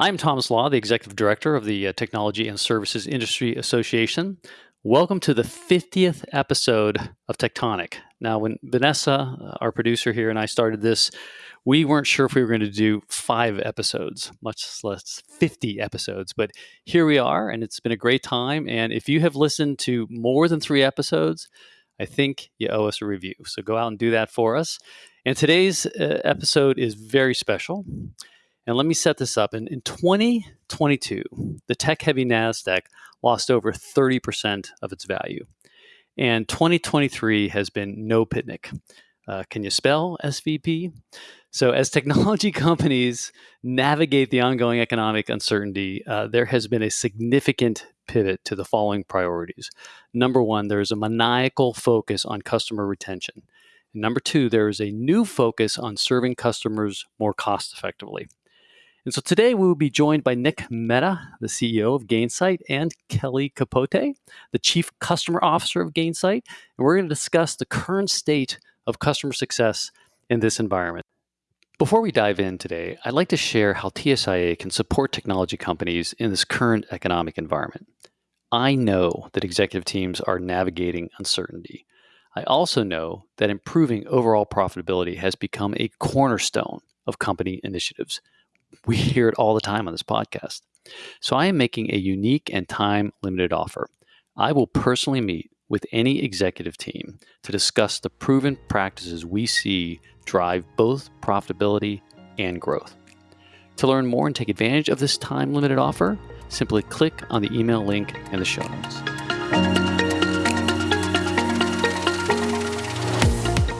I'm Thomas Lah, the Executive Director of the uh, Technology and Services Industry Association. Welcome to the 50th episode of TECHtonic. Now, when Vanessa, uh, our producer here, and I started this, we weren't sure if we were going to do five episodes, much less 50 episodes. But here we are, and it's been a great time. And if you have listened to more than three episodes, I think you owe us a review. So go out and do that for us. And today's uh, episode is very special. And let me set this up. In, in 2022, the tech heavy NASDAQ lost over 30% of its value. And 2023 has been no picnic. Uh, can you spell SVB? So, as technology companies navigate the ongoing economic uncertainty, uh, there has been a significant pivot to the following priorities. Number one, there is a maniacal focus on customer retention. And number two, there is a new focus on serving customers more cost effectively. And so today we will be joined by Nick Mehta, the CEO of Gainsight, and Kelly Capote, the Chief Customer Officer of Gainsight. And we're going to discuss the current state of customer success in this environment. Before we dive in today, I'd like to share how TSIA can support technology companies in this current economic environment. I know that executive teams are navigating uncertainty. I also know that improving overall profitability has become a cornerstone of company initiatives we hear it all the time on this podcast. So I am making a unique and time limited offer. I will personally meet with any executive team to discuss the proven practices we see drive both profitability and growth. To learn more and take advantage of this time limited offer, simply click on the email link in the show notes.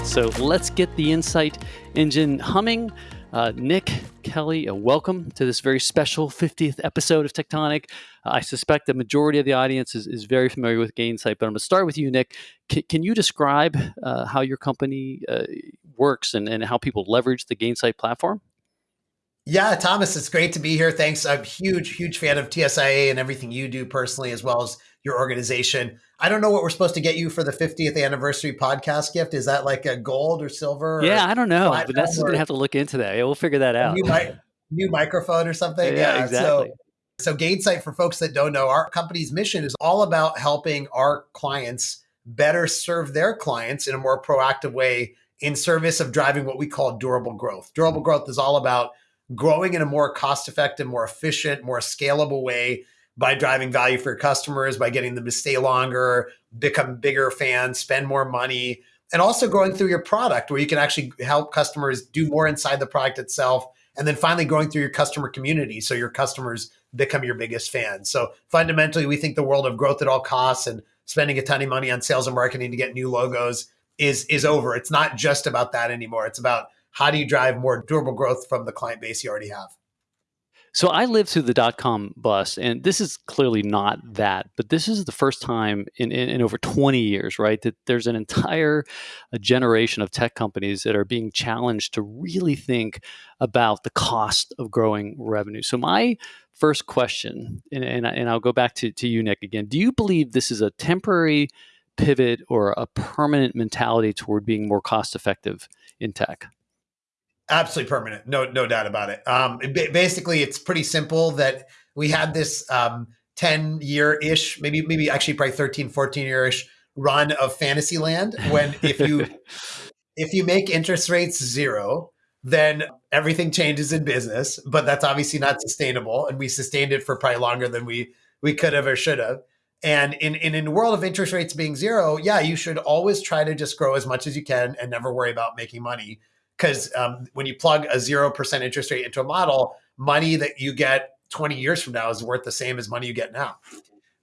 So let's get the insight engine humming. Uh, Nick, Kelly, uh, welcome to this very special 50th episode of TECHtonic. Uh, I suspect the majority of the audience is, is very familiar with Gainsight, but I'm going to start with you, Nick. C- can you describe uh, how your company uh, works and, and how people leverage the Gainsight platform? Yeah, Thomas, it's great to be here. Thanks. I'm a huge, huge fan of TSIA and everything you do personally, as well as your organization. I don't know what we're supposed to get you for the 50th anniversary podcast gift. Is that like a gold or silver? Yeah, I don't know. Vanessa's going to have to look into that. Yeah, we'll figure that out. New, mi- new microphone or something. Yeah, yeah exactly. So, so Gainsight, for folks that don't know, our company's mission is all about helping our clients better serve their clients in a more proactive way in service of driving what we call durable growth. Durable growth is all about growing in a more cost effective, more efficient, more scalable way by driving value for your customers, by getting them to stay longer, become bigger fans, spend more money, and also growing through your product where you can actually help customers do more inside the product itself. And then finally growing through your customer community so your customers become your biggest fans. So fundamentally, we think the world of growth at all costs and spending a ton of money on sales and marketing to get new logos is is over. It's not just about that anymore. It's about how do you drive more durable growth from the client base you already have. So I lived through the dot com bust, and this is clearly not that, but this is the first time in, in, in over 20 years, right, that there's an entire uh, generation of tech companies that are being challenged to really think about the cost of growing revenue. So my first question, and, and, and I'll go back to, to you, Nick, again. Do you believe this is a temporary pivot or a permanent mentality toward being more cost effective in tech? Absolutely permanent. No, no doubt about it. Um, basically, it's pretty simple that we had this um, 10 year ish, maybe, maybe actually probably 13, 14 year ish run of fantasy land when if you, if you make interest rates zero, then everything changes in business, but that's obviously not sustainable. And we sustained it for probably longer than we, we could have or should have. And in, in, in a world of interest rates being zero, yeah, you should always try to just grow as much as you can and never worry about making money because um, when you plug a 0% interest rate into a model, money that you get 20 years from now is worth the same as money you get now.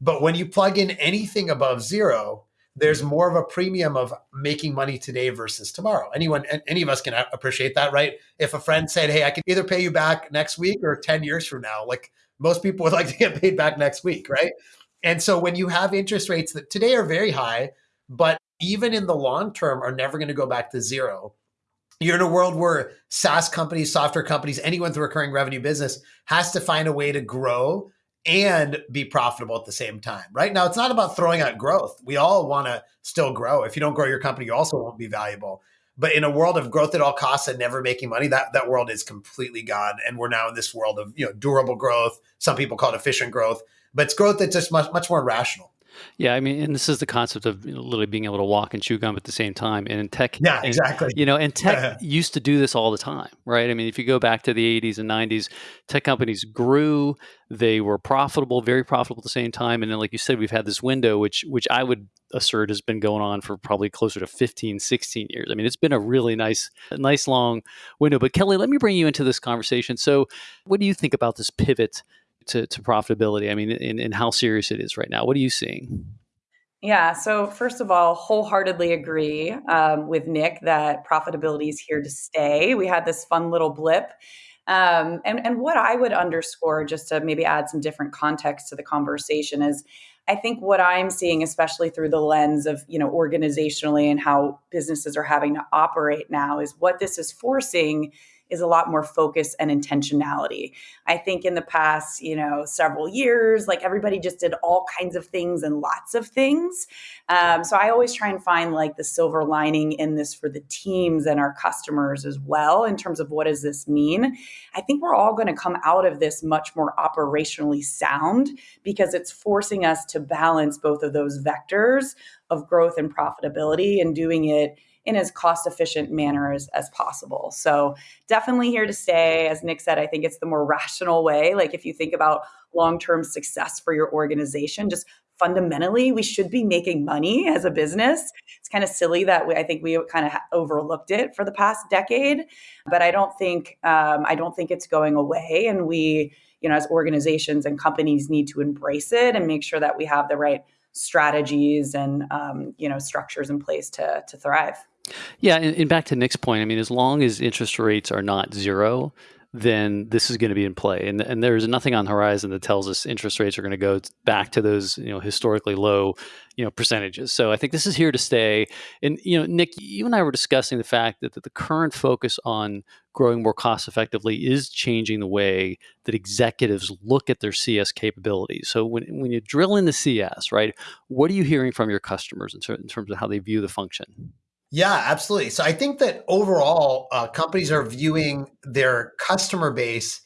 But when you plug in anything above zero, there's more of a premium of making money today versus tomorrow. Anyone, any of us can appreciate that, right? If a friend said, Hey, I can either pay you back next week or 10 years from now, like most people would like to get paid back next week, right? And so when you have interest rates that today are very high, but even in the long term are never going to go back to zero, you're in a world where SaaS companies, software companies, anyone with a recurring revenue business has to find a way to grow and be profitable at the same time. Right now, it's not about throwing out growth. We all want to still grow. If you don't grow your company, you also won't be valuable. But in a world of growth at all costs and never making money, that, that world is completely gone. And we're now in this world of you know durable growth. Some people call it efficient growth, but it's growth that's just much, much more rational. Yeah, I mean, and this is the concept of you know, literally being able to walk and chew gum at the same time. And in tech, yeah, and, exactly. You know, and tech used to do this all the time, right? I mean, if you go back to the '80s and '90s, tech companies grew; they were profitable, very profitable at the same time. And then, like you said, we've had this window, which which I would assert has been going on for probably closer to 15, 16 years. I mean, it's been a really nice, nice long window. But Kelly, let me bring you into this conversation. So, what do you think about this pivot? To, to profitability, I mean, and how serious it is right now. What are you seeing? Yeah. So, first of all, wholeheartedly agree um, with Nick that profitability is here to stay. We had this fun little blip. Um, and, and what I would underscore, just to maybe add some different context to the conversation, is I think what I'm seeing, especially through the lens of, you know, organizationally and how businesses are having to operate now, is what this is forcing is a lot more focus and intentionality. I think in the past, you know, several years, like everybody just did all kinds of things and lots of things. Um, so I always try and find like the silver lining in this for the teams and our customers as well, in terms of what does this mean. I think we're all going to come out of this much more operationally sound because it's forcing us to balance both of those vectors of growth and profitability and doing it in as cost efficient manner as, as possible. So definitely here to stay. As Nick said, I think it's the more rational way. Like if you think about long term success for your organization, just fundamentally we should be making money as a business it's kind of silly that we, i think we kind of overlooked it for the past decade but i don't think um, i don't think it's going away and we you know as organizations and companies need to embrace it and make sure that we have the right strategies and um, you know structures in place to to thrive yeah, and, and, back to Nick's point, I mean, as long as interest rates are not zero, then this is going to be in play. And, and there's nothing on the horizon that tells us interest rates are going to go back to those, you know, historically low, you know, percentages. So I think this is here to stay. And, you know, Nick, you and I were discussing the fact that, that the current focus on growing more cost effectively is changing the way that executives look at their CS capabilities. So when, when you drill into CS, right, what are you hearing from your customers in, ter- in terms of how they view the function? Yeah, absolutely. So I think that overall, uh, companies are viewing their customer base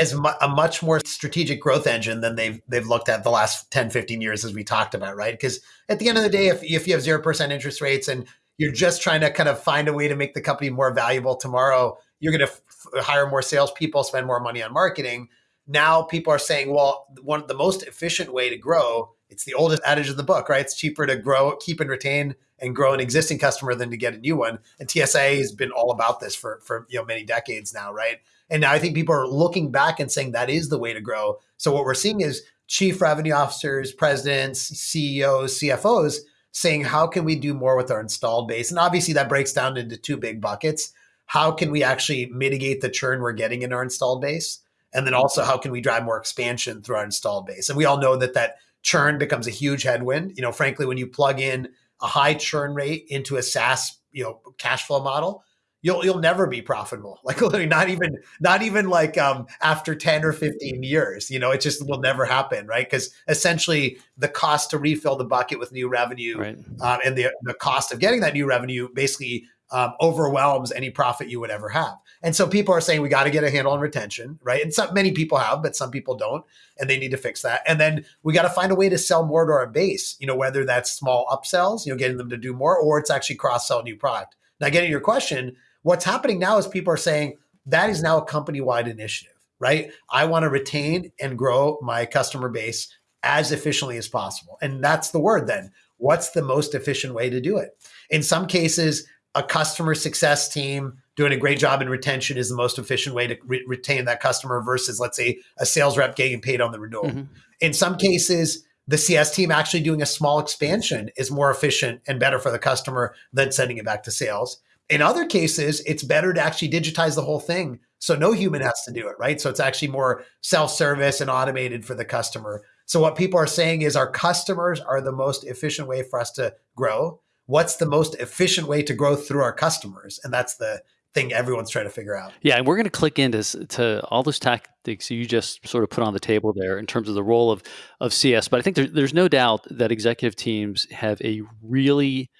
as mu- a much more strategic growth engine than they've they've looked at the last 10, 15 years, as we talked about, right? Because at the end of the day, if, if you have 0% interest rates and you're just trying to kind of find a way to make the company more valuable tomorrow, you're going to f- hire more salespeople, spend more money on marketing. Now people are saying, well, one the most efficient way to grow, it's the oldest adage of the book, right? It's cheaper to grow, keep and retain and grow an existing customer than to get a new one. And TSA has been all about this for for you know many decades now, right? And now I think people are looking back and saying that is the way to grow. So what we're seeing is chief revenue officers, presidents, CEOs, CFOs saying how can we do more with our installed base? And obviously that breaks down into two big buckets. How can we actually mitigate the churn we're getting in our installed base? And then also how can we drive more expansion through our installed base? And we all know that that churn becomes a huge headwind. You know, frankly, when you plug in a high churn rate into a SaaS, you know, cash flow model, you'll you'll never be profitable. Like literally not even not even like um after 10 or 15 years. You know, it just will never happen, right? Because essentially the cost to refill the bucket with new revenue right. um, and the the cost of getting that new revenue basically um, overwhelms any profit you would ever have. And so people are saying we got to get a handle on retention, right? And some many people have, but some people don't, and they need to fix that. And then we got to find a way to sell more to our base, you know, whether that's small upsells, you know, getting them to do more, or it's actually cross sell new product. Now, getting your question, what's happening now is people are saying that is now a company wide initiative, right? I want to retain and grow my customer base as efficiently as possible. And that's the word then. What's the most efficient way to do it? In some cases, a customer success team doing a great job in retention is the most efficient way to re- retain that customer versus, let's say, a sales rep getting paid on the renewal. Mm-hmm. In some cases, the CS team actually doing a small expansion is more efficient and better for the customer than sending it back to sales. In other cases, it's better to actually digitize the whole thing so no human has to do it, right? So it's actually more self service and automated for the customer. So what people are saying is our customers are the most efficient way for us to grow. What's the most efficient way to grow through our customers? And that's the thing everyone's trying to figure out. Yeah, and we're going to click into to all those tactics you just sort of put on the table there in terms of the role of of CS. But I think there, there's no doubt that executive teams have a really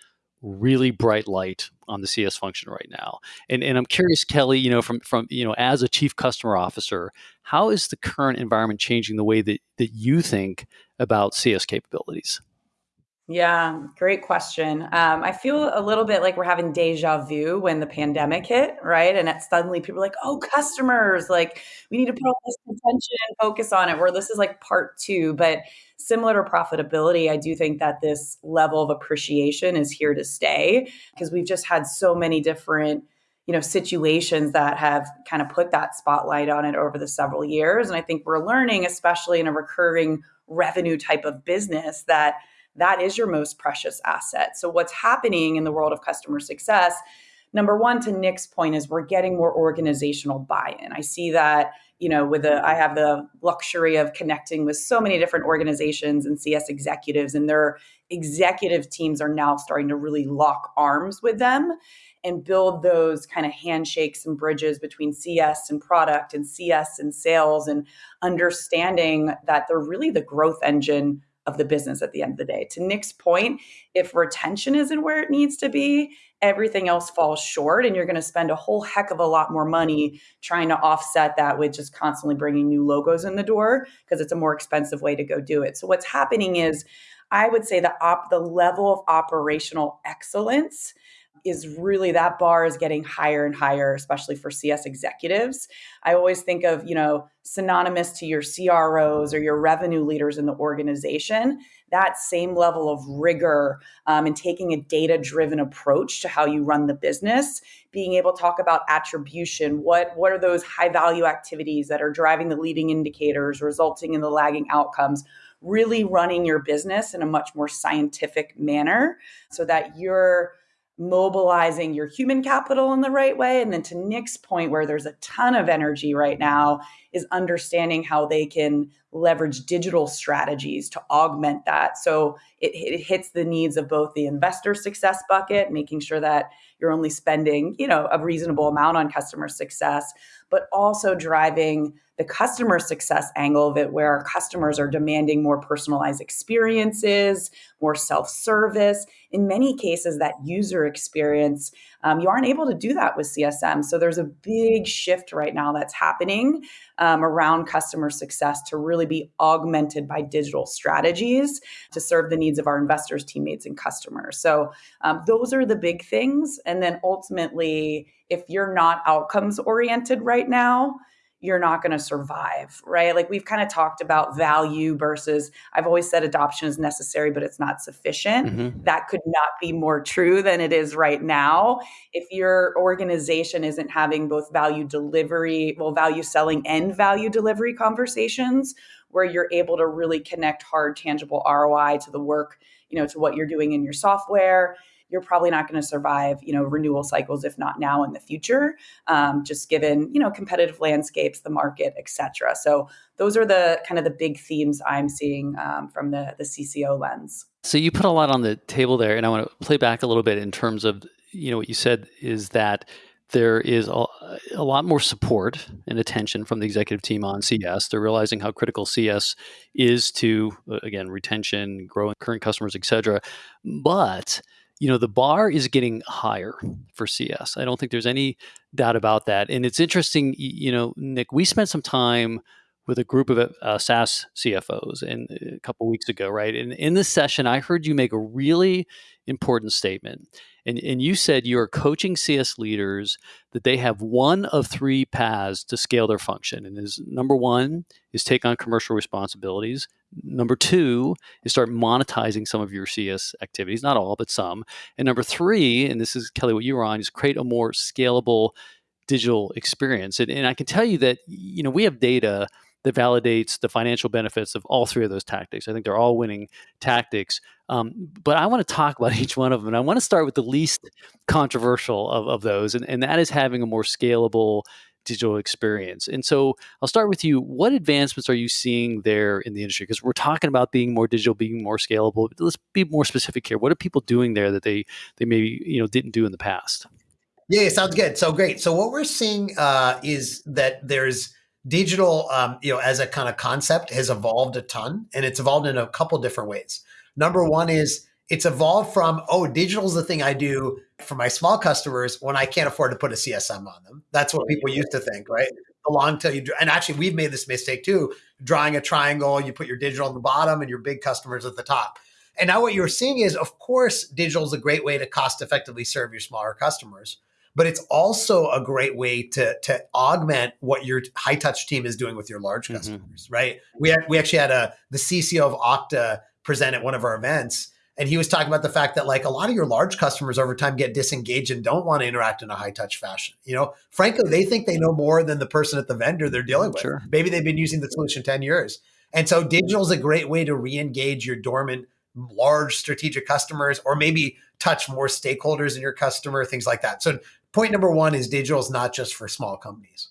really bright light on the CS function right now. And and I'm curious, Kelly, you know, from from you know, as a chief customer officer, how is the current environment changing the way that that you think about CS capabilities? Yeah, great question. Um, I feel a little bit like we're having deja vu when the pandemic hit, right? And it suddenly people are like, oh, customers, like we need to put all this attention and focus on it, where this is like part two. But similar to profitability, I do think that this level of appreciation is here to stay because we've just had so many different you know situations that have kind of put that spotlight on it over the several years and i think we're learning especially in a recurring revenue type of business that that is your most precious asset. So, what's happening in the world of customer success? Number one, to Nick's point, is we're getting more organizational buy-in. I see that, you know, with the I have the luxury of connecting with so many different organizations and CS executives, and their executive teams are now starting to really lock arms with them and build those kind of handshakes and bridges between CS and product and CS and sales and understanding that they're really the growth engine of the business at the end of the day. To Nick's point, if retention isn't where it needs to be, everything else falls short and you're going to spend a whole heck of a lot more money trying to offset that with just constantly bringing new logos in the door because it's a more expensive way to go do it. So what's happening is I would say the op- the level of operational excellence is really that bar is getting higher and higher, especially for CS executives. I always think of, you know, synonymous to your CROs or your revenue leaders in the organization, that same level of rigor um, and taking a data driven approach to how you run the business, being able to talk about attribution. What, what are those high value activities that are driving the leading indicators, resulting in the lagging outcomes? Really running your business in a much more scientific manner so that you're mobilizing your human capital in the right way. And then to Nick's point, where there's a ton of energy right now, is understanding how they can leverage digital strategies to augment that. So it, it hits the needs of both the investor success bucket, making sure that you're only spending, you know, a reasonable amount on customer success, but also driving the customer success angle of it, where our customers are demanding more personalized experiences, more self service. In many cases, that user experience, um, you aren't able to do that with CSM. So there's a big shift right now that's happening um, around customer success to really be augmented by digital strategies to serve the needs of our investors, teammates, and customers. So um, those are the big things. And then ultimately, if you're not outcomes oriented right now, you're not going to survive, right? Like we've kind of talked about value versus I've always said adoption is necessary, but it's not sufficient. Mm-hmm. That could not be more true than it is right now. If your organization isn't having both value delivery, well, value selling and value delivery conversations where you're able to really connect hard, tangible ROI to the work, you know, to what you're doing in your software you're probably not going to survive, you know, renewal cycles, if not now in the future, um, just given, you know, competitive landscapes, the market, et cetera. So those are the kind of the big themes I'm seeing um, from the, the CCO lens. So you put a lot on the table there, and I want to play back a little bit in terms of, you know, what you said is that there is a, a, lot more support and attention from the executive team on CS. They're realizing how critical CS is to, uh, again, retention, growing current customers, et cetera. But you know the bar is getting higher for cs i don't think there's any doubt about that and it's interesting you know nick we spent some time with a group of uh, SaaS CFOs and uh, a couple weeks ago, right? And in this session, I heard you make a really important statement. And, and you said you are coaching CS leaders that they have one of three paths to scale their function. And is number one is take on commercial responsibilities. Number two is start monetizing some of your CS activities, not all, but some. And number three, and this is Kelly, what you were on, is create a more scalable digital experience. And, and I can tell you that, you know, we have data that validates the financial benefits of all three of those tactics. I think they're all winning tactics. Um, but I want to talk about each one of them. And I want to start with the least controversial of, of those, and, and that is having a more scalable digital experience. And so I'll start with you. What advancements are you seeing there in the industry? Because we're talking about being more digital, being more scalable. Let's be more specific here. What are people doing there that they they maybe you know didn't do in the past? Yeah, sounds good. So great. So what we're seeing uh, is that there's digital, um, you know, as a kind of concept has evolved a ton, and it's evolved in a couple different ways. Number one is it's evolved from, oh, digital is the thing I do for my small customers when I can't afford to put a CSM on them. That's what people used to think, right? The long tail you and actually we've made this mistake too, drawing a triangle, you put your digital on the bottom and your big customers at the top. And now what you're seeing is, of course, digital is a great way to cost effectively serve your smaller customers but it's also a great way to to augment what your high touch team is doing with your large mm-hmm. customers, mm-hmm. right? We we actually had a the CCO of Okta present at one of our events, and he was talking about the fact that like a lot of your large customers over time get disengaged and don't want to interact in a high touch fashion. You know, frankly, they think they know more than the person at the vendor they're dealing with. Sure. Maybe they've been using the solution ten years, and so digital is a great way to re-engage your dormant large strategic customers or maybe touch more stakeholders in your customer things like that so point number one is digital is not just for small companies.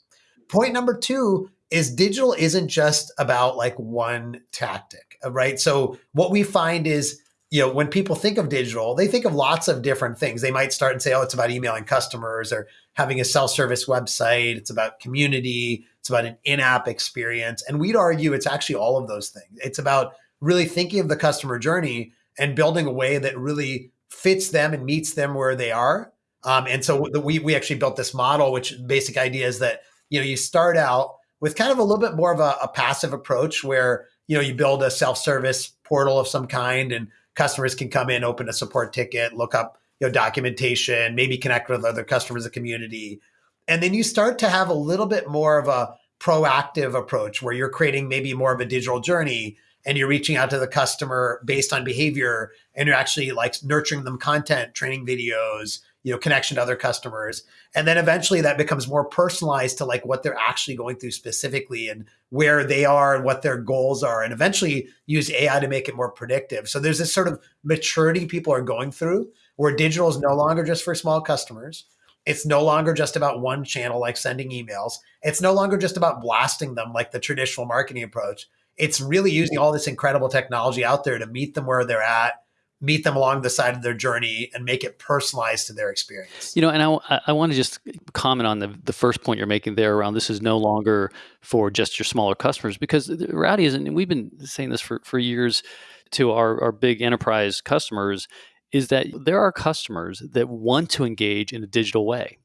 Point number two is digital isn't just about like one tactic, right? So what we find is, you know, when people think of digital, they think of lots of different things. They might start and say, oh, it's about emailing customers or having a self-service website. It's about community. It's about an in-app experience. And we'd argue it's actually all of those things. It's about really thinking of the customer journey and building a way that really fits them and meets them where they are um, and so we we actually built this model, which basic idea is that you know you start out with kind of a little bit more of a, a passive approach where you know you build a self service portal of some kind, and customers can come in, open a support ticket, look up you know documentation, maybe connect with other customers of the community, and then you start to have a little bit more of a proactive approach where you're creating maybe more of a digital journey and you're reaching out to the customer based on behavior and you're actually like nurturing them content training videos you know connection to other customers. And then eventually that becomes more personalized to like what they're actually going through specifically and where they are and what their goals are and eventually use ai to make it more predictive. So there's this sort of maturity people are going through where digital is no longer just for small customers. It's no longer just about one channel like sending emails. It's no longer just about blasting them like the traditional marketing approach. It's really using all this incredible technology out there to meet them where they're at meet them along the side of their journey and make it personalized to their experience. You know, and I, I want to just comment on the, the first point you're making there around this is no longer for just your smaller customers because the reality is, and we've been saying this for, for years to our, our big enterprise customers, is that there are customers that want to engage in a digital way.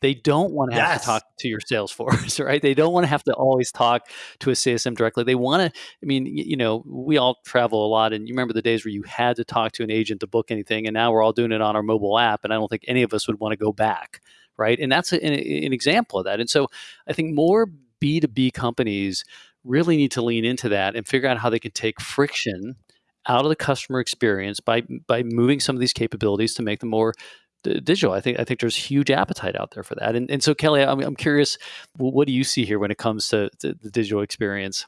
They don't want to have yes. to talk to your sales force, right? They don't want to have to always talk to a CSM directly. They want to, I mean, you know, we all travel a lot and you remember the days where you had to talk to an agent to book anything and now we're all doing it on our mobile app and I don't think any of us would want to go back, right? And that's a, an, an example of that. And so I think more B2B companies really need to lean into that and figure out how they can take friction out of the customer experience by by moving some of these capabilities to make them more digital. I think I think there's huge appetite out there for that. And, and so, Kelly, I'm, I'm curious, what do you see here when it comes to, to the digital experience?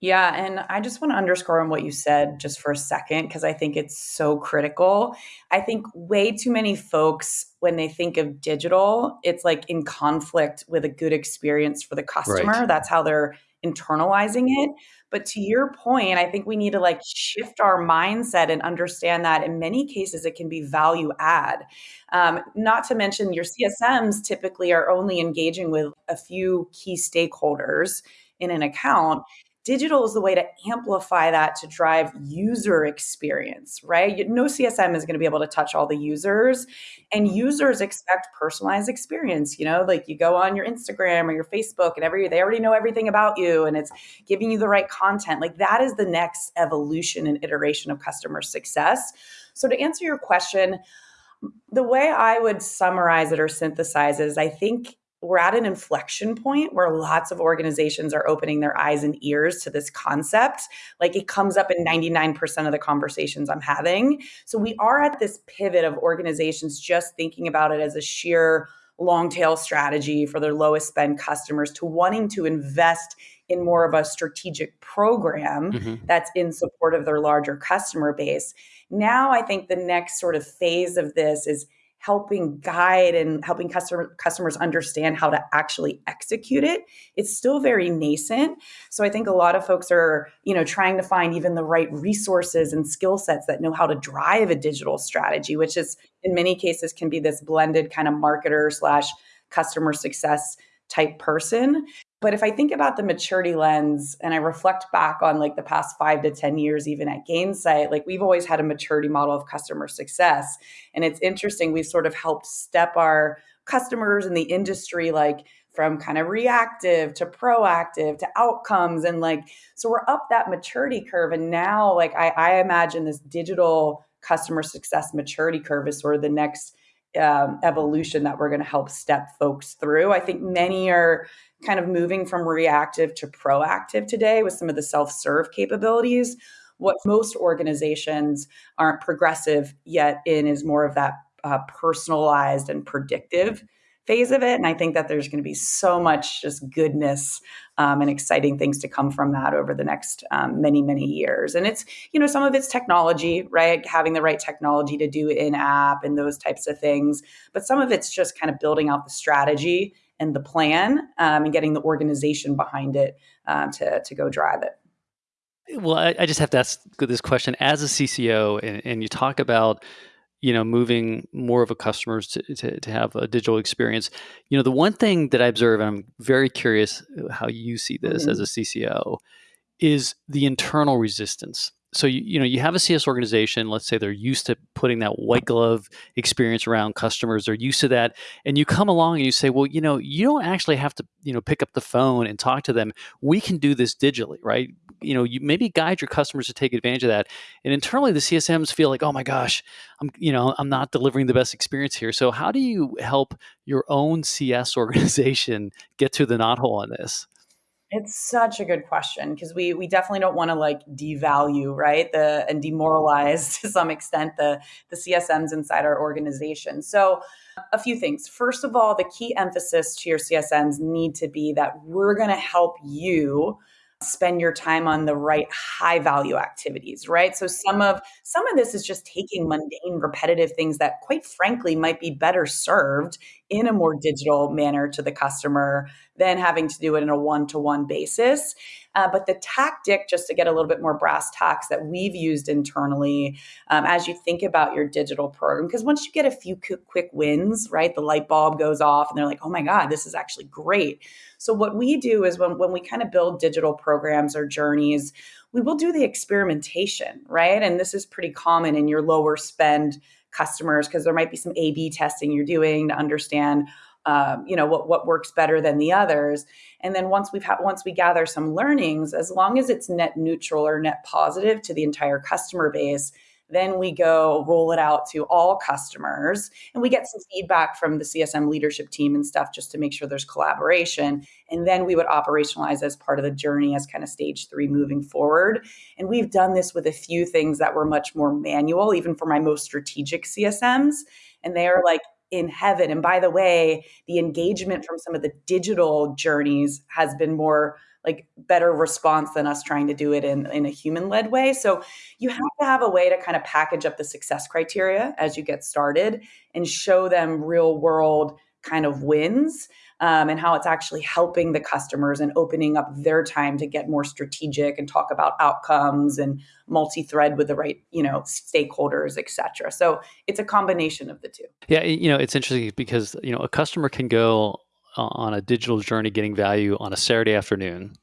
Yeah, and I just want to underscore on what you said just for a second because I think it's so critical. I think way too many folks, when they think of digital, it's like in conflict with a good experience for the customer. Right. That's how they're internalizing it. But to your point, I think we need to like shift our mindset and understand that in many cases it can be value add. Um, not to mention your CSMs typically are only engaging with a few key stakeholders in an account digital is the way to amplify that to drive user experience, right? No CSM is going to be able to touch all the users, and users expect personalized experience. You know, like you go on your Instagram or your Facebook, and every they already know everything about you, and it's giving you the right content. Like that is the next evolution and iteration of customer success. So to answer your question, the way I would summarize it or synthesize is I think we're at an inflection point where lots of organizations are opening their eyes and ears to this concept. Like it comes up in 99% of the conversations I'm having. So we are at this pivot of organizations just thinking about it as a sheer long tail strategy for their lowest spend customers to wanting to invest in more of a strategic program mm-hmm. that's in support of their larger customer base. Now I think the next sort of phase of this is helping guide and helping customer customers understand how to actually execute it it's still very nascent. So i think a lot of folks are you know trying to find even the right resources and skill sets that know how to drive a digital strategy which is in many cases can be this blended kind of marketer slash customer success type person But if I think about the maturity lens and I reflect back on like the past five to 10 years, even at Gainsight, like we've always had a maturity model of customer success. And it's interesting, we've sort of helped step our customers in the industry like from kind of reactive to proactive to outcomes and like so we're up that maturity curve and now like i, I imagine this digital customer success maturity curve is sort of the next um, evolution that we're going to help step folks through. I think many are kind of moving from reactive to proactive today with some of the self-serve capabilities. What most organizations aren't progressive yet in is more of that uh, personalized and predictive phase of it. And I think that there's going to be so much just goodness um, and exciting things to come from that over the next um, many, many years. And it's, you know, some of it's technology, right? Having the right technology to do in app and those types of things. But some of it's just kind of building out the strategy and the plan um, and getting the organization behind it um, to, to go drive it. Well, I, I, just have to ask this question as a CCO, and, and you talk about you know moving more of a customers to, to, to, have a digital experience you know the one thing that i observe and i'm very curious how you see this mm-hmm. as a cco is the internal resistance so you, you know you have a cs organization let's say they're used to putting that white glove experience around customers they're used to that and you come along and you say well you know you don't actually have to you know pick up the phone and talk to them. We can do this digitally right? You know you maybe guide your customers to take advantage of that and internally the csms feel like oh my gosh i'm you know i'm not delivering the best experience here. So how do you help your own cs organization get to the knothole on this it's such a good question because we we definitely don't want to like devalue right the and demoralize to some extent the the CSMs inside our organization. So a few things. First of all, the key emphasis to your CSMs need to be that we're going to help you spend your time on the right high value activities right so some of some of this is just taking mundane repetitive things that quite frankly might be better served in a more digital manner to the customer than having to do it in a one-to-one basis uh, but the tactic, just to get a little bit more brass tacks, that we've used internally um, as you think about your digital program, because once you get a few quick wins, right, the light bulb goes off and they're like, oh my God, this is actually great. So, what we do is when, when we kind of build digital programs or journeys, we will do the experimentation, right? And this is pretty common in your lower spend customers because there might be some A B testing you're doing to understand um, you know what what works better than the others. And then once we've had once we gather some learnings as long as it's net neutral or net positive to the entire customer base then we go roll it out to all customers and we get some feedback from the csm leadership team and stuff just to make sure there's collaboration. And then we would operationalize as part of the journey as kind of stage three moving forward. And we've done this with a few things that were much more manual even for my most strategic csms and they are like in heaven. And by the way, the engagement from some of the digital journeys has been more like better response than us trying to do it in, in a human led way. So you have to have a way to kind of package up the success criteria as you get started and show them real world kind of wins um, and how it's actually helping the customers and opening up their time to get more strategic and talk about outcomes and multi-thread with the right you know stakeholders etc so it's a combination of the two yeah you know it's interesting because you know a customer can go on a digital journey getting value on a saturday afternoon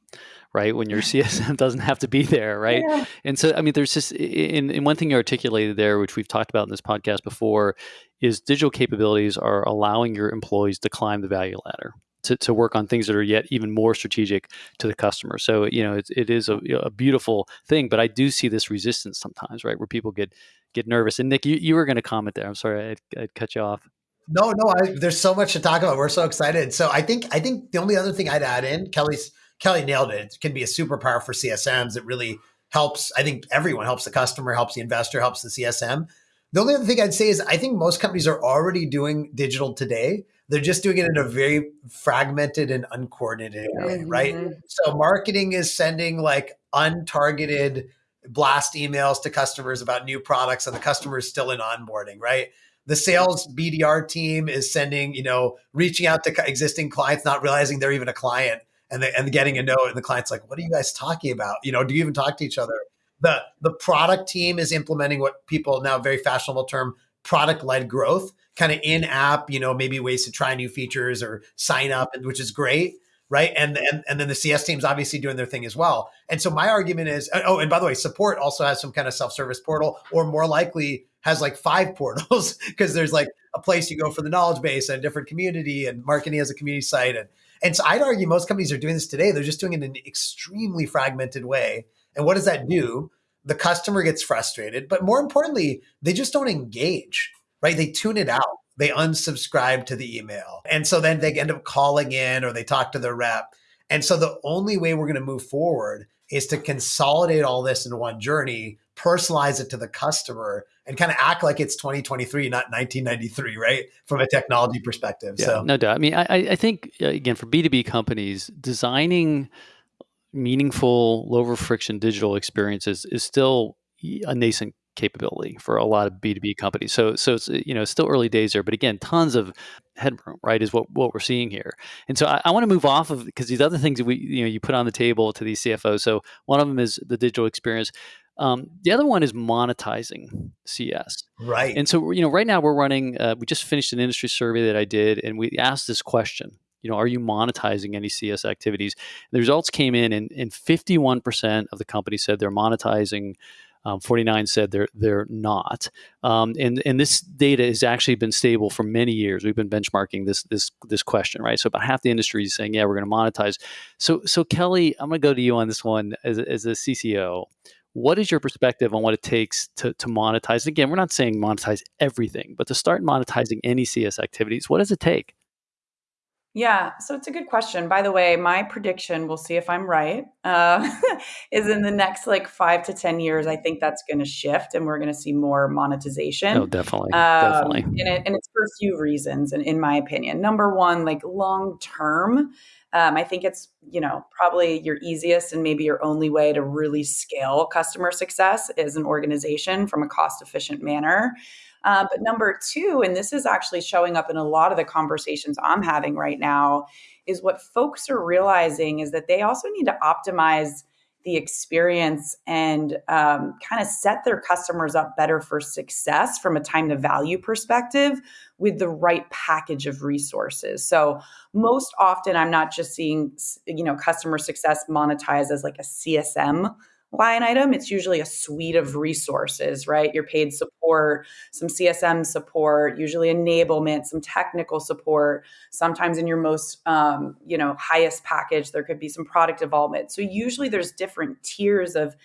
right? When your CSM doesn't have to be there, right? Yeah. And so, I mean, there's just, in, in one thing you articulated there, which we've talked about in this podcast before, is digital capabilities are allowing your employees to climb the value ladder. To, to work on things that are yet even more strategic to the customer. So, you know, it, it is a, a beautiful thing, but I do see this resistance sometimes, right? Where people get, get nervous. And Nick, you, you were going to comment there. I'm sorry, I'd, I'd cut you off. No, no, I, there's so much to talk about. We're so excited. So I think, I think the only other thing I'd add in, Kelly's Kelly nailed it. It can be a superpower for CSMs. It really helps. I think everyone helps the customer, helps the investor, helps the CSM. The only other thing I'd say is I think most companies are already doing digital today. They're just doing it in a very fragmented and uncoordinated way, mm-hmm. right? So marketing is sending like untargeted blast emails to customers about new products and the customer is still in onboarding, right? The sales BDR team is sending, you know, reaching out to existing clients, not realizing they're even a client and the, and getting a note and the client's like, what are you guys talking about? You know, do you even talk to each other? The the product team is implementing what people now very fashionable term product led growth, kind of in app, you know, maybe ways to try new features or sign up, which is great. right? And, and and then the CS team's obviously doing their thing as well. And so my argument is, oh, and by the way, support also has some kind of self service portal, or more likely has like five portals because there's like a place you go for the knowledge base and a different community, and marketing as a community site, and and so I'd argue most companies are doing this today. They're just doing it in an extremely fragmented way. And what does that do? The customer gets frustrated, but more importantly, they just don't engage, right? They tune it out they unsubscribe to the email. And so then they end up calling in or they talk to their rep. And so the only way we're going to move forward is to consolidate all this in one journey, personalize it to the customer, and kind of act like it's 2023, not 1993, right? From a technology perspective. Yeah, so no doubt. I mean, I, I think uh, again for B2B companies, designing meaningful, lower friction digital experiences is still a nascent capability for a lot of B2B companies. So so it's you know still early days there, but again, tons of headroom, right? Is what what we're seeing here. And so I, I want to move off of because these other things that we you know you put on the table to these CFOs. So one of them is the digital experience. Um, the other one is monetizing CS. Right. And so you know right now we're running. Uh, we just finished an industry survey that I did, and we asked this question. You know, are you monetizing any CS activities? The results came in, and, and 51% of the companies said they're monetizing um, 49 said they're they're not, um, and and this data has actually been stable for many years. We've been benchmarking this this this question, right? So about half the industry is saying, yeah, we're going to monetize. So so Kelly, I'm going to go to you on this one as as a CCO. What is your perspective on what it takes to, to monetize? Again, we're not saying monetize everything, but to start monetizing any CS activities, what does it take? Yeah, so it's a good question. By the way, my prediction, we'll see if I'm right, uh, is in the next like five to 10 years, I think that's going to shift and we're going to see more monetization. Oh, definitely. Um, definitely. And, it, and, it's for a few reasons, in, in my opinion. Number one, like long term, um, I think it's, you know, probably your easiest and maybe your only way to really scale customer success as an organization from a cost efficient manner. Uh, but number two, and this is actually showing up in a lot of the conversations I'm having right now, is what folks are realizing is that they also need to optimize the experience and um, kind of set their customers up better for success from a time to value perspective with the right package of resources. So most often I'm not just seeing you know customer success monetized as like a CSM line item, it's usually a suite of resources, right? Your paid support, some CSM support, usually enablement, some technical support. Sometimes in your most, um, you know, highest package, there could be some product development. So usually there's different tiers of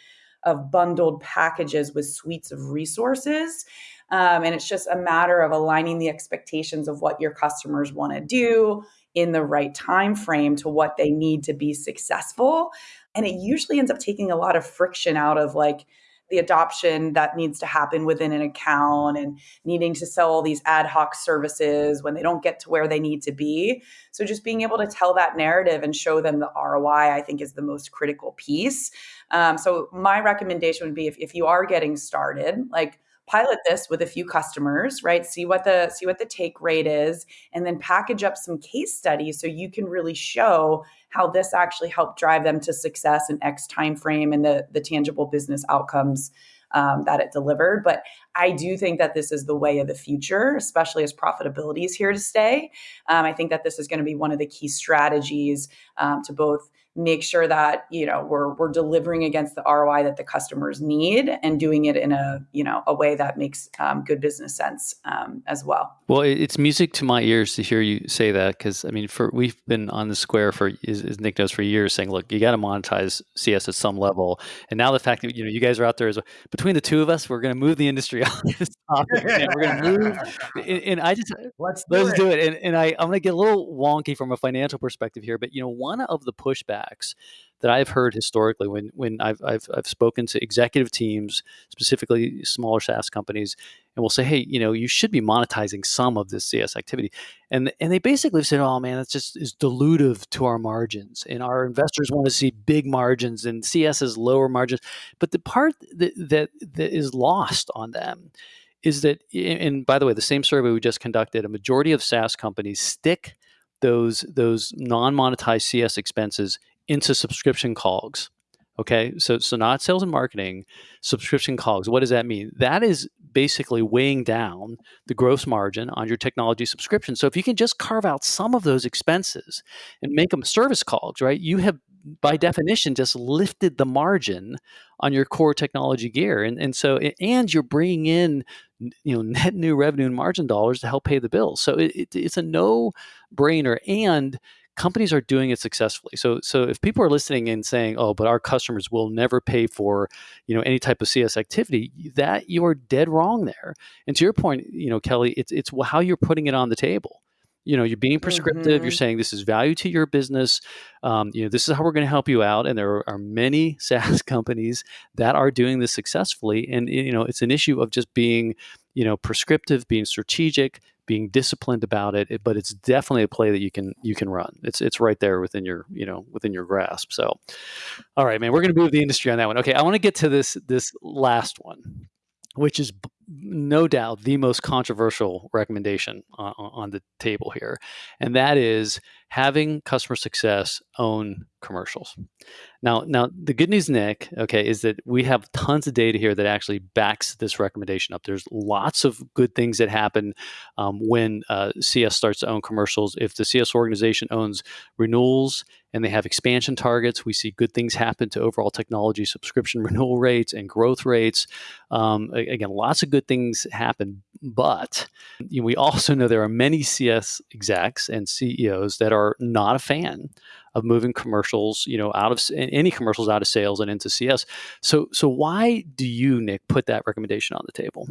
of bundled packages with suites of resources. Um, and it's just a matter of aligning the expectations of what your customers want to do in the right time frame to what they need to be successful and it usually ends up taking a lot of friction out of like the adoption that needs to happen within an account and needing to sell all these ad hoc services when they don't get to where they need to be. So, just being able to tell that narrative and show them the ROI, I think, is the most critical piece. Um, so, my recommendation would be if, if you are getting started, like pilot this with a few customers right? See what the see what the take rate is and then package up some case studies so you can really show how this actually helped drive them to success in x time frame and the the tangible business outcomes um, that it delivered. But i do think that this is the way of the future especially as profitability is here to stay. Um, i think that this is going to be one of the key strategies um, to both make sure that you know we're we're delivering against the ROI that the customers need and doing it in a you know a way that makes um, good business sense um, as well. Well, it's music to my ears to hear you say that because I mean, for we've been on the square for as, as Nick knows for years, saying, look, you got to monetize CS at some level, and now the fact that you know you guys are out there is between the two of us, we're going to move the industry on this topic. we're going to move, and, and, I just let's do let's it. do it. And, and I I'm going to get a little wonky from a financial perspective here, but you know, one of the pushbacks that I've heard historically when when I've, I've I've spoken to executive teams, specifically smaller SaaS companies, and we'll say, hey, you know, you should be monetizing some of this CS activity, and and they basically said, oh man, that's just is dilutive to our margins, and our investors want to see big margins, and CS is lower margins, but the part that that, that is lost on them is that, and by the way, the same survey we just conducted, a majority of SaaS companies stick those those non-monetized CS expenses into subscription COGS. Okay, so so not sales and marketing, subscription COGS. What does that mean? That is basically weighing down the gross margin on your technology subscription. So if you can just carve out some of those expenses and make them service COGS, right? You have by definition just lifted the margin on your core technology gear and and so and you're bringing in you know net new revenue and margin dollars to help pay the bills so it, it, it's a no brainer and companies are doing it successfully. So so if people are listening and saying oh but our customers will never pay for you know any type of cs activity that you're dead wrong there. And to your point you know kelly it's it's how you're putting it on the table. You know you're being prescriptive mm-hmm. you're saying this is value to your business. Um, you know this is how we're going to help you out. And there are many saas companies that are doing this successfully. And you know it's an issue of just being you know prescriptive being strategic being disciplined about it but it's definitely a play that you can you can run. It's it's right there within your you know within your grasp. So all right man we're going to move the industry on that one. Okay i want to get to this this last one which is no doubt the most controversial recommendation uh, on, on, the table here, and that is having customer success own commercials. Now, now the good news, Nick, okay, is that we have tons of data here that actually backs this recommendation up. There's lots of good things that happen um, when uh, CS starts to own commercials. If the CS organization owns renewals and they have expansion targets, we see good things happen to overall technology subscription renewal rates and growth rates. Um, again, lots of good things happen, but you know, we also know there are many CS execs and CEOs that are not a fan of moving commercials, you know, out of any commercials out of sales and into CS. So, so why do you, Nick, put that recommendation on the table?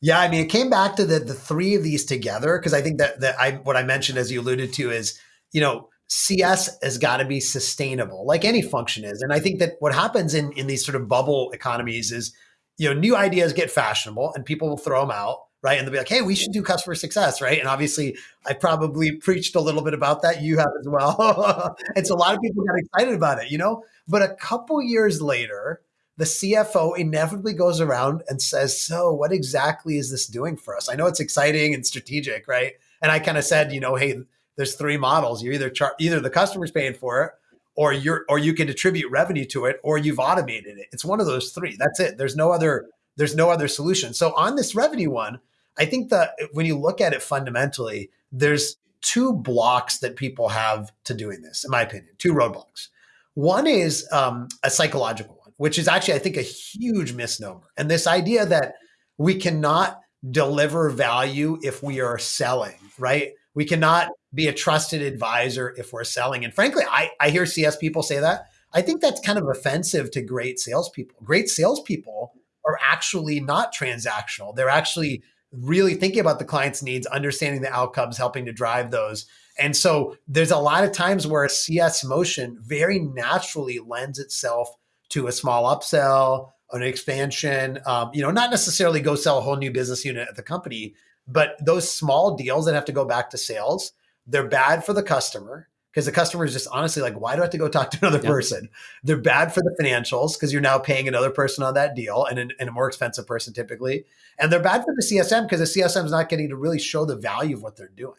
Yeah, I mean, it came back to the the three of these together because I think that that I what I mentioned as you alluded to is, you know, CS has got to be sustainable, like any function is. And I think that what happens in in these sort of bubble economies is, you know, new ideas get fashionable and people will throw them out right? And they'll be like, hey, we should do customer success, right? And obviously, I probably preached a little bit about that. You have as well. and so a lot of people got excited about it, you know? But a couple years later, the CFO inevitably goes around and says, so what exactly is this doing for us? I know it's exciting and strategic, right? And I kind of said, you know, hey, there's three models. You're either char- either the customer's paying for it, or you're or you can attribute revenue to it, or you've automated it. It's one of those three. That's it. There's no other there's no other solution. So on this revenue one, I think that when you look at it fundamentally, there's two blocks that people have to doing this, in my opinion, two roadblocks. One is um, a psychological one, which is actually, I think, a huge misnomer. And this idea that we cannot deliver value if we are selling, right? We cannot be a trusted advisor if we're selling. And frankly, I, I hear CS people say that. I think that's kind of offensive to great salespeople. Great salespeople are actually not transactional. They're actually really thinking about the client's needs, understanding the outcomes, helping to drive those. And so there's a lot of times where a CS motion very naturally lends itself to a small upsell, an expansion, um, you know, not necessarily go sell a whole new business unit at the company, but those small deals that have to go back to sales, they're bad for the customer because the customer is just honestly like, why do I have to go talk to another person? They're bad for the financials because you're now paying another person on that deal and, and a more expensive person typically. And they're bad for the CSM because the CSM is not getting to really show the value of what they're doing.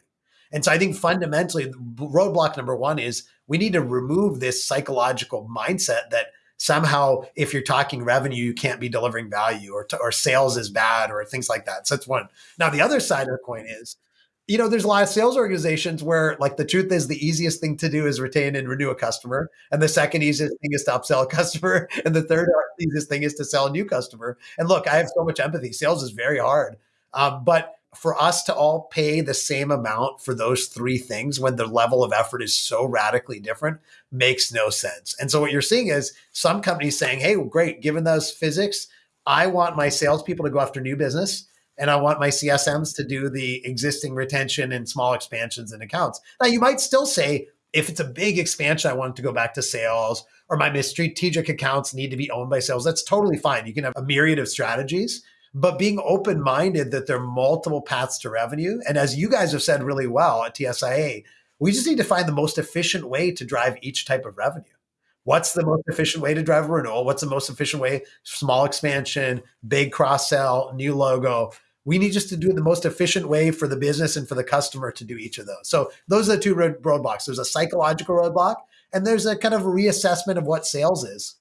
And so I think fundamentally, roadblock number one is we need to remove this psychological mindset that somehow if you're talking revenue, you can't be delivering value or, or sales is bad or things like that. So that's one. Now, the other side of the coin is you know, there's a lot of sales organizations where, like, the truth is the easiest thing to do is retain and renew a customer. And the second easiest thing is to upsell a customer. And the third easiest thing is to sell a new customer. And look, I have so much empathy. Sales is very hard. Um, but for us to all pay the same amount for those three things when the level of effort is so radically different makes no sense. And so what you're seeing is some companies saying, hey, well, great, given those physics, I want my salespeople to go after new business and I want my CSMs to do the existing retention and small expansions and accounts. Now, you might still say, if it's a big expansion, I want to go back to sales, or my strategic accounts need to be owned by sales. That's totally fine. You can have a myriad of strategies, but being open minded that there are multiple paths to revenue. And as you guys have said really well at TSIA, we just need to find the most efficient way to drive each type of revenue. What's the most efficient way to drive a renewal? What's the most efficient way? Small expansion, big cross sell, new logo. We need just to do the most efficient way for the business and for the customer to do each of those. So those are the two roadblocks. There's a psychological roadblock, and there's a kind of reassessment of what sales is.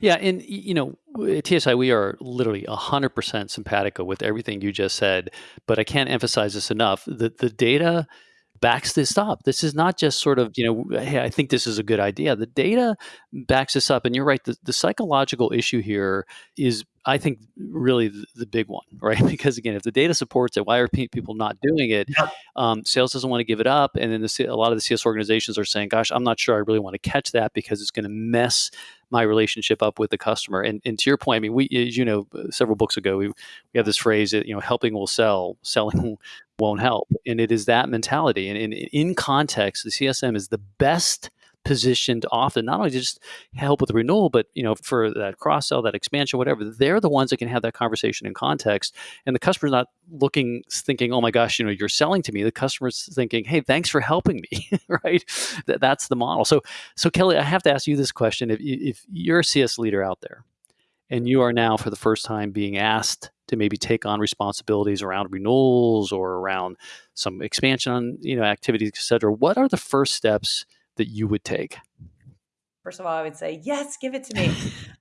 Yeah, and you know, at TSI, we are literally 100% simpatico with everything you just said, but I can't emphasize this enough. The, the data backs this up. This is not just sort of, you know, hey, I think this is a good idea. The data backs this up. And you're right, the, the psychological issue here is, I think, really the, the, big one, right? Because again, if the data supports it, why are people not doing it? Yep. Um, sales doesn't want to give it up. And then the, a lot of the CS organizations are saying, gosh, I'm not sure I really want to catch that because it's going to mess my relationship up with the customer. And, and to your point, I mean, we, as you know, several books ago, we, we have this phrase that, you know, helping will sell, selling won't help. And it is that mentality. And, and in context, the CSM is the best positioned often not only to just help with the renewal but you know for that cross sell that expansion whatever they're the ones that can have that conversation in context. And the customer's not looking thinking oh my gosh you know you're selling to me. The customer's thinking hey thanks for helping me. Right? That's the model. So so kelly i have to ask you this question. If, if you're a cs leader out there and you are now for the first time being asked to maybe take on responsibilities around renewals or around some expansion on you know activities et cetera what are the first steps that you would take First of all, I would say, yes, give it to me.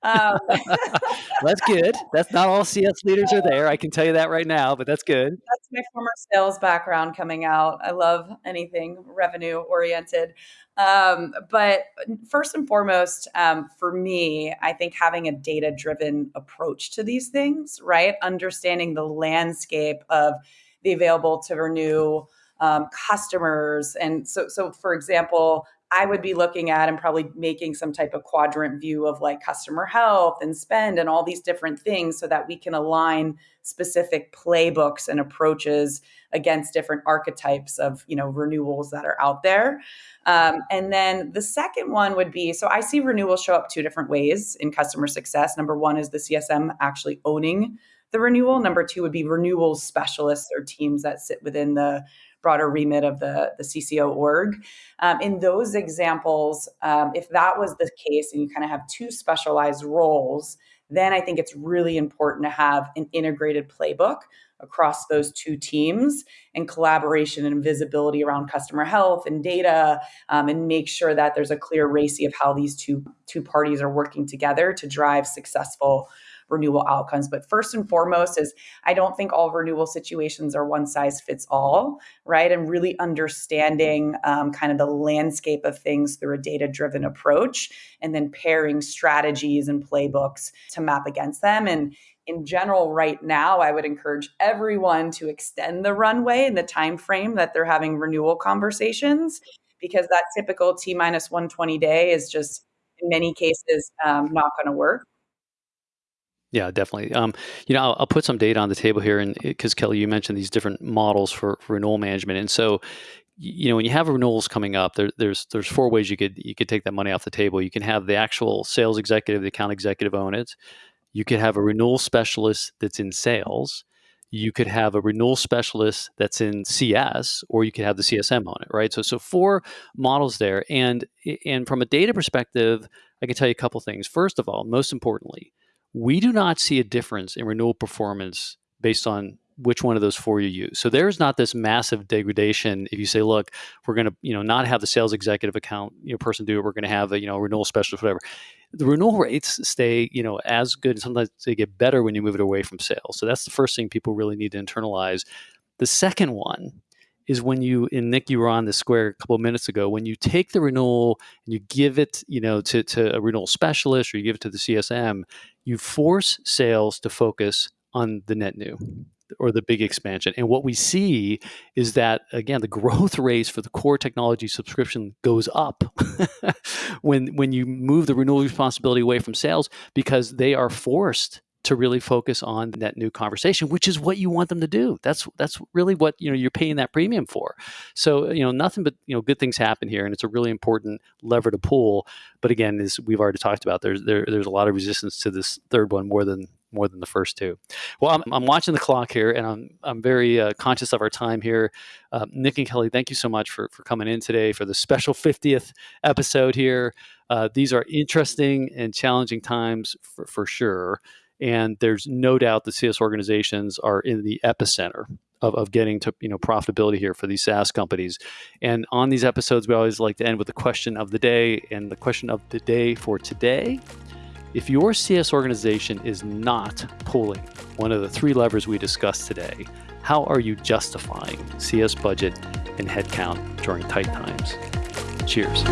Um, that's good. That's not all CS leaders are there. I can tell you that right now, but that's good. That's my former sales background coming out. I love anything revenue oriented. Um, but first and foremost, um, for me, I think having a data driven approach to these things, right? Understanding the landscape of the available to renew um, customers. And so, so for example, I would be looking at and probably making some type of quadrant view of like customer health and spend and all these different things so that we can align specific playbooks and approaches against different archetypes of you know renewals that are out there. Um, and then the second one would be so i see renewals show up two different ways in customer success. Number one is the csm actually owning the renewal. Number two would be renewals specialists or teams that sit within the broader remit of the, the CCO org. Um, in those examples, um, if that was the case and you kind of have two specialized roles, then I think it's really important to have an integrated playbook across those two teams and collaboration and visibility around customer health and data um, and make sure that there's a clear RACI of how these two two parties are working together to drive successful renewal outcomes. But first and foremost is I don't think all renewal situations are one size fits all, right? And really understanding um, kind of the landscape of things through a data driven approach and then pairing strategies and playbooks to map against them. And in general right now i would encourage everyone to extend the runway and the time frame that they're having renewal conversations because that typical t minus 120 day is just in many cases um, not going to work yeah, definitely. Um, you know, I'll, I'll, put some data on the table here, and because Kelly, you mentioned these different models for, for renewal management, and so you know when you have renewals coming up, there, there's there's four ways you could you could take that money off the table. You can have the actual sales executive, the account executive own it. You could have a renewal specialist that's in sales. You could have a renewal specialist that's in CS, or you could have the CSM on it, right? So so four models there, and and from a data perspective, I can tell you a couple things. First of all, most importantly we do not see a difference in renewal performance based on which one of those four you use. So there's not this massive degradation if you say, look, we're going to, you know, not have the sales executive account, you know, person do it. We're going to have a, you know, renewal specialist, whatever. The renewal rates stay, you know, as good. and Sometimes they get better when you move it away from sales. So that's the first thing people really need to internalize. The second one is when you and Nick, you were on the square a couple of minutes ago. When you take the renewal and you give it, you know, to, to a renewal specialist or you give it to the CSM, you force sales to focus on the net new or the big expansion. And what we see is that again, the growth rates for the core technology subscription goes up when when you move the renewal responsibility away from sales because they are forced to really focus on that new conversation, which is what you want them to do. That's that's really what you know you're paying that premium for. So you know nothing but you know good things happen here, and it's a really important lever to pull. But again, as we've already talked about, there's there, there's a lot of resistance to this third one more than more than the first two. Well, I'm, I'm watching the clock here, and I'm I'm very uh, conscious of our time here. Uh, Nick and Kelly, thank you so much for for coming in today for the special 50th episode here. Uh, these are interesting and challenging times for, for sure. And there's no doubt the CS organizations are in the epicenter of, of getting to you know profitability here for these SaaS companies. And on these episodes, we always like to end with the question of the day. And the question of the day for today If your CS organization is not pulling one of the three levers we discussed today, how are you justifying CS budget and headcount during tight times? Cheers.